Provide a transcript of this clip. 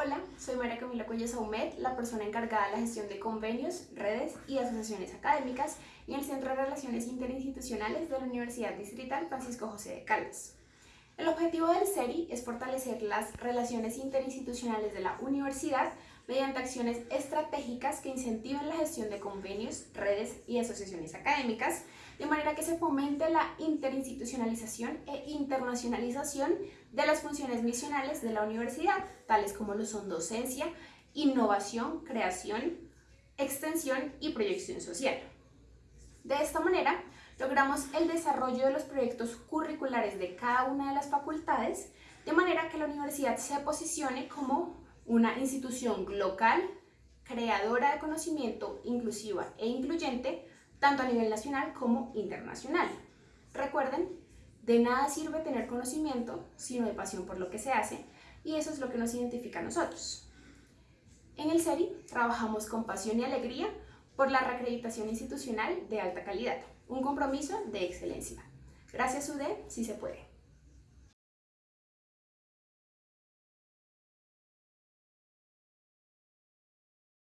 Hola, soy María Camila Cuello Saumet, la persona encargada de la gestión de convenios, redes y asociaciones académicas en el Centro de Relaciones Interinstitucionales de la Universidad Distrital Francisco José de Caldas. El objetivo del CERI es fortalecer las relaciones interinstitucionales de la universidad mediante acciones estratégicas que incentiven la gestión de convenios, redes y asociaciones académicas, de manera que se fomente la interinstitucionalización e internacionalización de las funciones misionales de la universidad, tales como lo son docencia, innovación, creación, extensión y proyección social. De esta manera, logramos el desarrollo de los proyectos curriculares de cada una de las facultades, de manera que la universidad se posicione como una institución local, creadora de conocimiento inclusiva e incluyente, tanto a nivel nacional como internacional. Recuerden, de nada sirve tener conocimiento si no hay pasión por lo que se hace, y eso es lo que nos identifica a nosotros. En el CERI trabajamos con pasión y alegría por la reacreditación institucional de alta calidad, un compromiso de excelencia. Gracias UDE, si se puede.